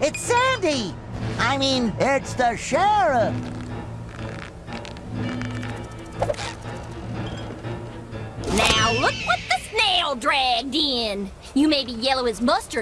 It's Sandy! I mean, it's the sheriff! Now look what the snail dragged in. You may be yellow as mustard,